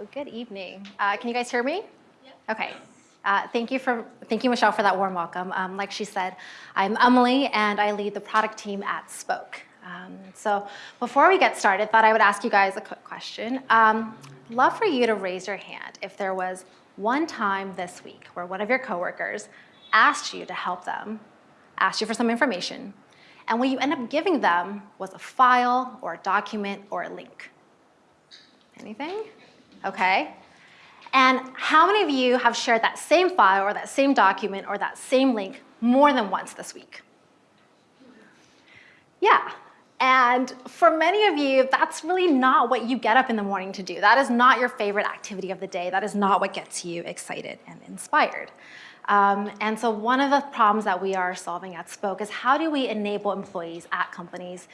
Hello, good evening. Uh, can you guys hear me? Okay. Uh, thank you for thank you, Michelle, for that warm welcome. Um, like she said, I'm Emily, and I lead the product team at Spoke. Um, so before we get started, thought I would ask you guys a quick question. Um, love for you to raise your hand if there was one time this week where one of your coworkers asked you to help them, asked you for some information, and what you end up giving them was a file or a document or a link. Anything? Okay. And how many of you have shared that same file or that same document or that same link more than once this week? Yeah. And for many of you, that's really not what you get up in the morning to do. That is not your favorite activity of the day. That is not what gets you excited and inspired. Um, and so one of the problems that we are solving at Spoke is how do we enable employees at companies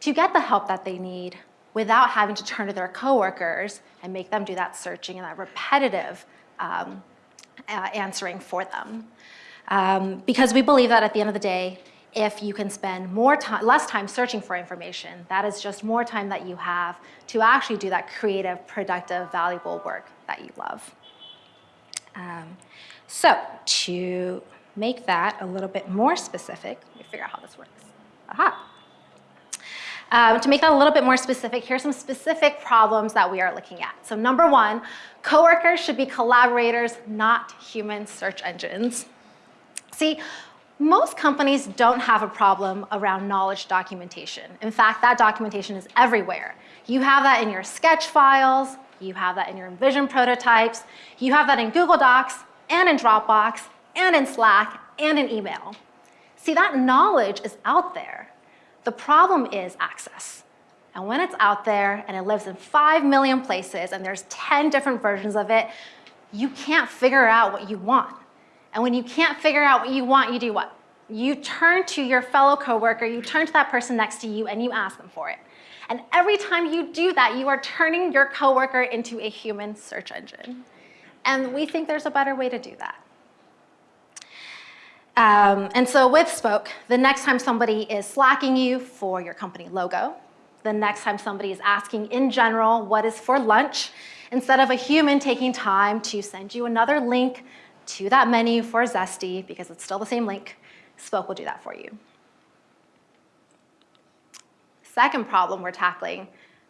to get the help that they need without having to turn to their coworkers and make them do that searching and that repetitive um, uh, answering for them. Um, because we believe that at the end of the day, if you can spend more time, less time searching for information, that is just more time that you have to actually do that creative, productive, valuable work that you love. Um, so to make that a little bit more specific, let me figure out how this works. Aha. Um, to make that a little bit more specific, here's some specific problems that we are looking at. So number one, coworkers should be collaborators, not human search engines. See, most companies don't have a problem around knowledge documentation. In fact, that documentation is everywhere. You have that in your sketch files, you have that in your InVision prototypes, you have that in Google Docs, and in Dropbox, and in Slack, and in email. See, that knowledge is out there. The problem is access. And when it's out there and it lives in 5 million places and there's 10 different versions of it, you can't figure out what you want. And when you can't figure out what you want, you do what? You turn to your fellow coworker, you turn to that person next to you and you ask them for it. And every time you do that, you are turning your coworker into a human search engine. And we think there's a better way to do that. Um, and so with Spoke, the next time somebody is slacking you for your company logo, the next time somebody is asking in general what is for lunch, instead of a human taking time to send you another link to that menu for Zesty, because it's still the same link, Spoke will do that for you. Second problem we're tackling,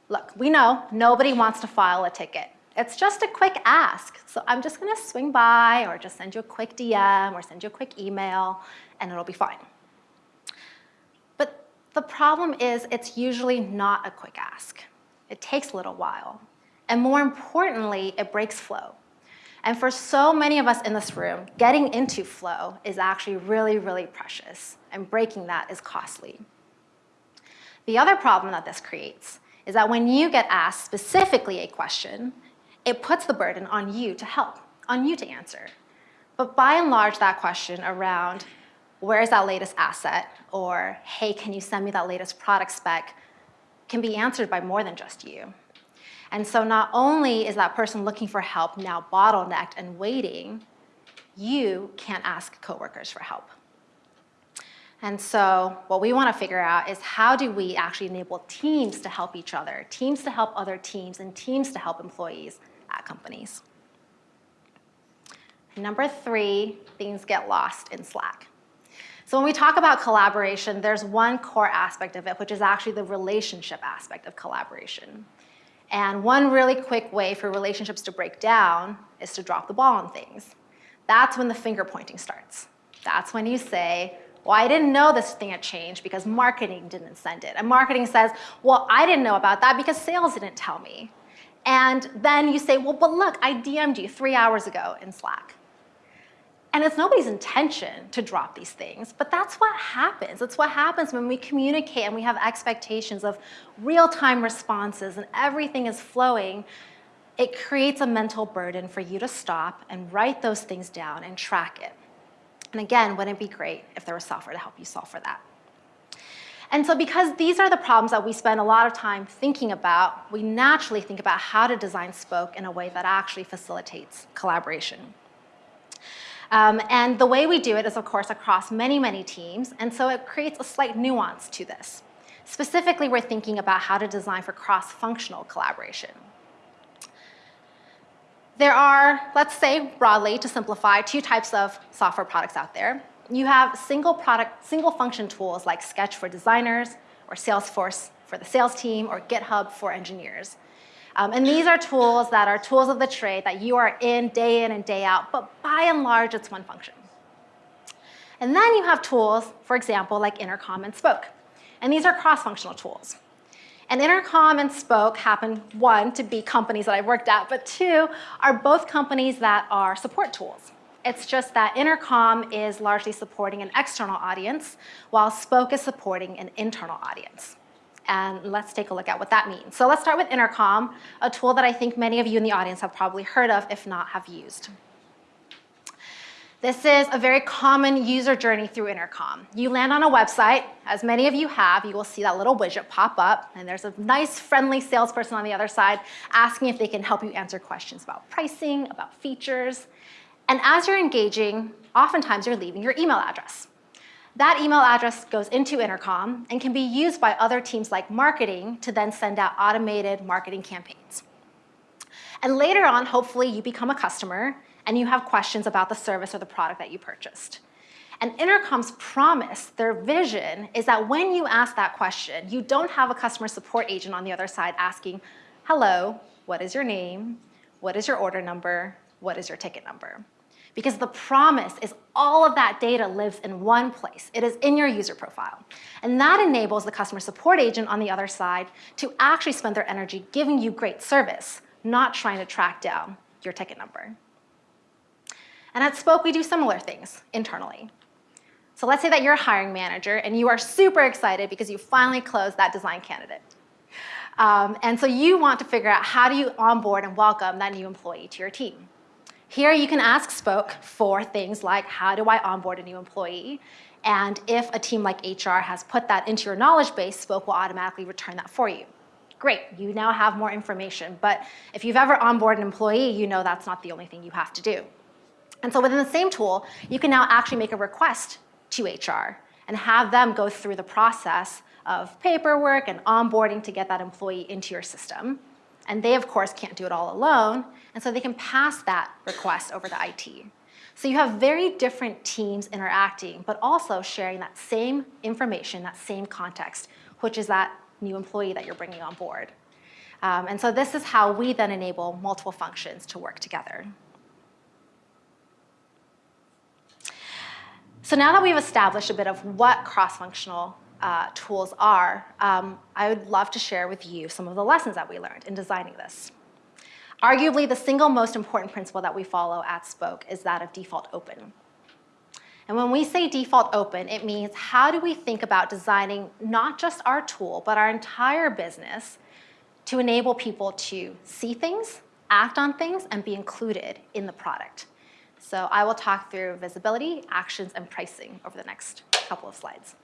look, we know nobody wants to file a ticket. It's just a quick ask. So I'm just gonna swing by or just send you a quick DM or send you a quick email and it'll be fine. But the problem is it's usually not a quick ask. It takes a little while. And more importantly, it breaks flow. And for so many of us in this room, getting into flow is actually really, really precious, and breaking that is costly. The other problem that this creates is that when you get asked specifically a question, it puts the burden on you to help, on you to answer. But by and large, that question around where's that latest asset or hey, can you send me that latest product spec can be answered by more than just you. And so not only is that person looking for help now bottlenecked and waiting, you can't ask coworkers for help. And so what we want to figure out is how do we actually enable teams to help each other, teams to help other teams, and teams to help employees at companies. Number three, things get lost in Slack. So when we talk about collaboration, there's one core aspect of it, which is actually the relationship aspect of collaboration. And one really quick way for relationships to break down is to drop the ball on things. That's when the finger pointing starts. That's when you say, well, I didn't know this thing had changed because marketing didn't send it. And marketing says, well, I didn't know about that because sales didn't tell me. And then you say, well, but look, I DM'd you three hours ago in Slack. And it's nobody's intention to drop these things, but that's what happens. It's what happens when we communicate and we have expectations of real-time responses and everything is flowing. It creates a mental burden for you to stop and write those things down and track it. And again, wouldn't it be great if there was software to help you solve for that? And so because these are the problems that we spend a lot of time thinking about, we naturally think about how to design Spoke in a way that actually facilitates collaboration. Um, and the way we do it is, of course, across many, many teams, and so it creates a slight nuance to this. Specifically, we're thinking about how to design for cross-functional collaboration. There are, let's say broadly, to simplify, two types of software products out there. You have single product, single function tools like Sketch for designers or Salesforce for the sales team or GitHub for engineers. Um, and these are tools that are tools of the trade that you are in day in and day out, but by and large, it's one function. And then you have tools, for example, like Intercom and Spoke. And these are cross-functional tools. And Intercom and Spoke happen, one, to be companies that I've worked at, but two, are both companies that are support tools. It's just that Intercom is largely supporting an external audience, while Spoke is supporting an internal audience. And let's take a look at what that means. So let's start with Intercom, a tool that I think many of you in the audience have probably heard of, if not have used. This is a very common user journey through Intercom. You land on a website, as many of you have, you will see that little widget pop up, and there's a nice, friendly salesperson on the other side asking if they can help you answer questions about pricing, about features. And as you're engaging, oftentimes you're leaving your email address. That email address goes into Intercom and can be used by other teams like marketing to then send out automated marketing campaigns. And later on, hopefully, you become a customer and you have questions about the service or the product that you purchased. And Intercom's promise, their vision, is that when you ask that question, you don't have a customer support agent on the other side asking, hello, what is your name? What is your order number? What is your ticket number? Because the promise is all of that data lives in one place. It is in your user profile. And that enables the customer support agent on the other side to actually spend their energy giving you great service, not trying to track down your ticket number. And at Spoke, we do similar things internally. So let's say that you're a hiring manager and you are super excited because you finally closed that design candidate. Um, and so you want to figure out how do you onboard and welcome that new employee to your team. Here you can ask Spoke for things like how do I onboard a new employee? And if a team like HR has put that into your knowledge base, Spoke will automatically return that for you. Great, you now have more information. But if you've ever onboarded an employee, you know that's not the only thing you have to do. And so within the same tool, you can now actually make a request to HR and have them go through the process of paperwork and onboarding to get that employee into your system. And they, of course, can't do it all alone, and so they can pass that request over to IT. So you have very different teams interacting, but also sharing that same information, that same context, which is that new employee that you're bringing on board. Um, and so this is how we then enable multiple functions to work together. So now that we've established a bit of what cross-functional uh, tools are, um, I would love to share with you some of the lessons that we learned in designing this. Arguably, the single most important principle that we follow at Spoke is that of default open. And when we say default open, it means how do we think about designing not just our tool, but our entire business to enable people to see things, act on things, and be included in the product. So I will talk through visibility, actions, and pricing over the next couple of slides.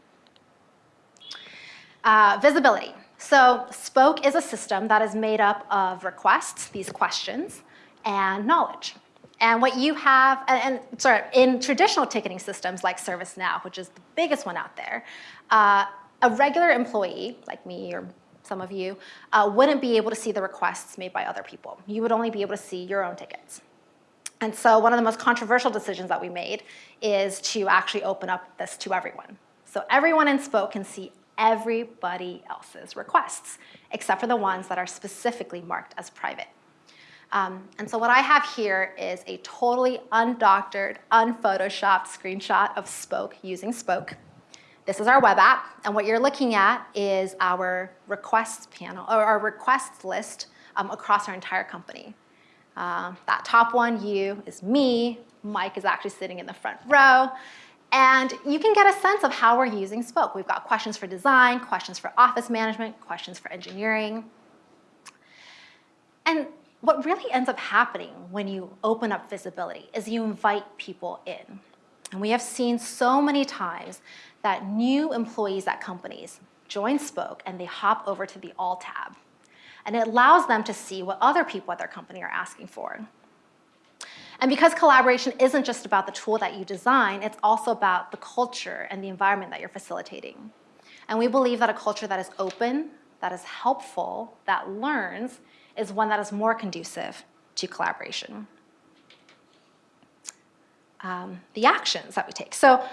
Uh, visibility. So Spoke is a system that is made up of requests, these questions, and knowledge. And what you have, and, and sorry, in traditional ticketing systems like ServiceNow, which is the biggest one out there, uh, a regular employee, like me or some of you, uh, wouldn't be able to see the requests made by other people. You would only be able to see your own tickets. And so one of the most controversial decisions that we made is to actually open up this to everyone. So everyone in Spoke can see everybody else's requests, except for the ones that are specifically marked as private. Um, and so what I have here is a totally undoctored, unphotoshopped screenshot of Spoke using Spoke. This is our web app, and what you're looking at is our requests panel, or our requests list um, across our entire company. Uh, that top one, you, is me. Mike is actually sitting in the front row. And you can get a sense of how we're using Spoke. We've got questions for design, questions for office management, questions for engineering. And what really ends up happening when you open up visibility is you invite people in. And we have seen so many times that new employees at companies join Spoke and they hop over to the All tab and it allows them to see what other people at their company are asking for. And because collaboration isn't just about the tool that you design, it's also about the culture and the environment that you're facilitating. And we believe that a culture that is open, that is helpful, that learns, is one that is more conducive to collaboration. Um, the actions that we take. So,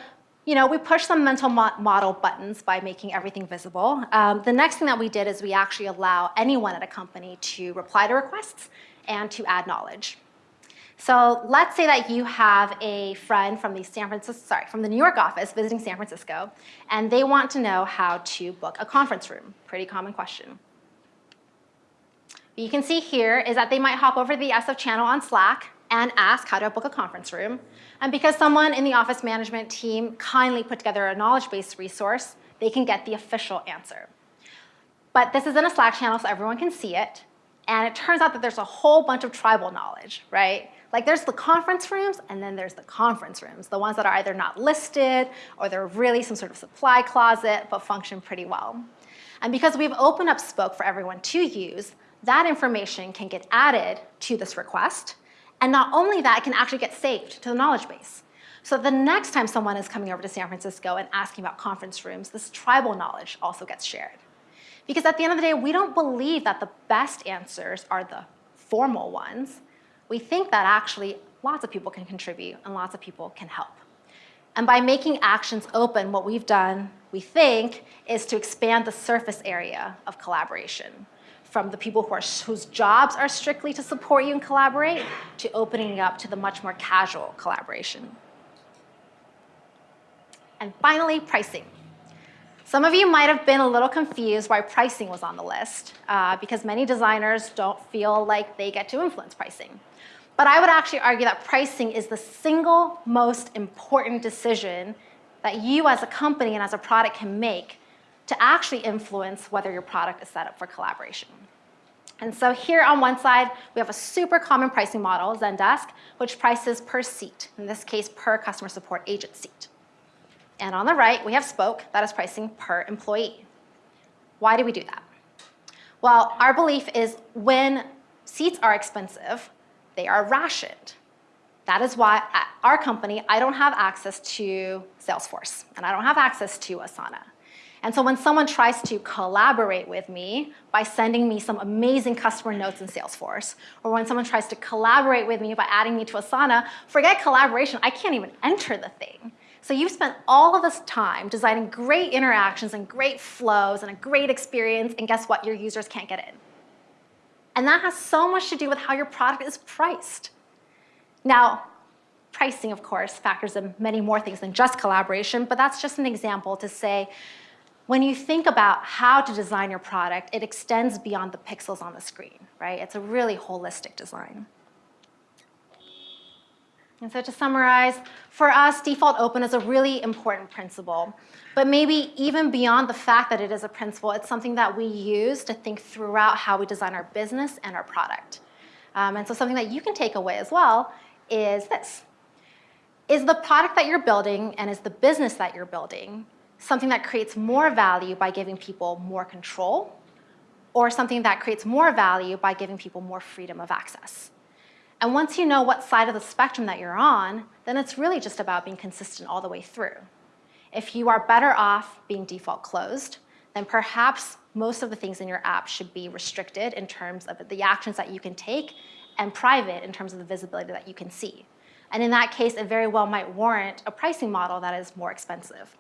you know, we push some mental mo model buttons by making everything visible. Um, the next thing that we did is we actually allow anyone at a company to reply to requests and to add knowledge. So let's say that you have a friend from the San Francisco, sorry, from the New York office visiting San Francisco, and they want to know how to book a conference room. Pretty common question. What you can see here is that they might hop over to the SF channel on Slack and ask how to book a conference room. And because someone in the office management team kindly put together a knowledge-based resource, they can get the official answer. But this is in a Slack channel so everyone can see it. And it turns out that there's a whole bunch of tribal knowledge, right? Like there's the conference rooms and then there's the conference rooms, the ones that are either not listed or they're really some sort of supply closet but function pretty well. And because we've opened up Spoke for everyone to use, that information can get added to this request. And not only that, it can actually get saved to the knowledge base. So the next time someone is coming over to San Francisco and asking about conference rooms, this tribal knowledge also gets shared. Because at the end of the day, we don't believe that the best answers are the formal ones we think that actually lots of people can contribute and lots of people can help. And by making actions open, what we've done, we think, is to expand the surface area of collaboration from the people who are, whose jobs are strictly to support you and collaborate to opening up to the much more casual collaboration. And finally, pricing. Some of you might have been a little confused why pricing was on the list uh, because many designers don't feel like they get to influence pricing. But I would actually argue that pricing is the single most important decision that you as a company and as a product can make to actually influence whether your product is set up for collaboration. And so here on one side, we have a super common pricing model, Zendesk, which prices per seat, in this case, per customer support agent seat. And on the right, we have Spoke, that is pricing per employee. Why do we do that? Well, our belief is when seats are expensive, they are rationed. That is why at our company, I don't have access to Salesforce, and I don't have access to Asana. And so when someone tries to collaborate with me by sending me some amazing customer notes in Salesforce, or when someone tries to collaborate with me by adding me to Asana, forget collaboration, I can't even enter the thing. So you've spent all of this time designing great interactions and great flows and a great experience, and guess what? Your users can't get in. And that has so much to do with how your product is priced. Now, pricing, of course, factors in many more things than just collaboration, but that's just an example to say, when you think about how to design your product, it extends beyond the pixels on the screen, right? It's a really holistic design. And so to summarize, for us, default open is a really important principle. But maybe even beyond the fact that it is a principle, it's something that we use to think throughout how we design our business and our product. Um, and so something that you can take away as well is this. Is the product that you're building and is the business that you're building something that creates more value by giving people more control or something that creates more value by giving people more freedom of access? And once you know what side of the spectrum that you're on, then it's really just about being consistent all the way through. If you are better off being default closed, then perhaps most of the things in your app should be restricted in terms of the actions that you can take and private in terms of the visibility that you can see. And in that case, it very well might warrant a pricing model that is more expensive.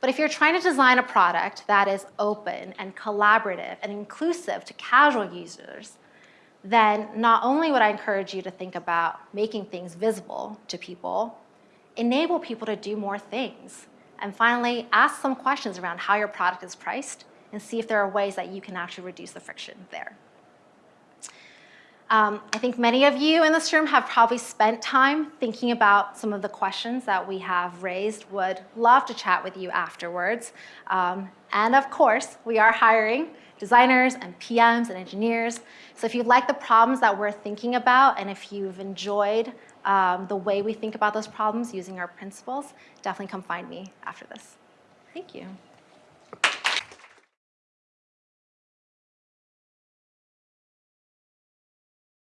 But if you're trying to design a product that is open and collaborative and inclusive to casual users, then not only would I encourage you to think about making things visible to people, enable people to do more things. And finally, ask some questions around how your product is priced and see if there are ways that you can actually reduce the friction there. Um, I think many of you in this room have probably spent time thinking about some of the questions that we have raised. Would love to chat with you afterwards. Um, and of course, we are hiring designers and PMs and engineers. So if you like the problems that we're thinking about and if you've enjoyed um, the way we think about those problems using our principles, definitely come find me after this. Thank you.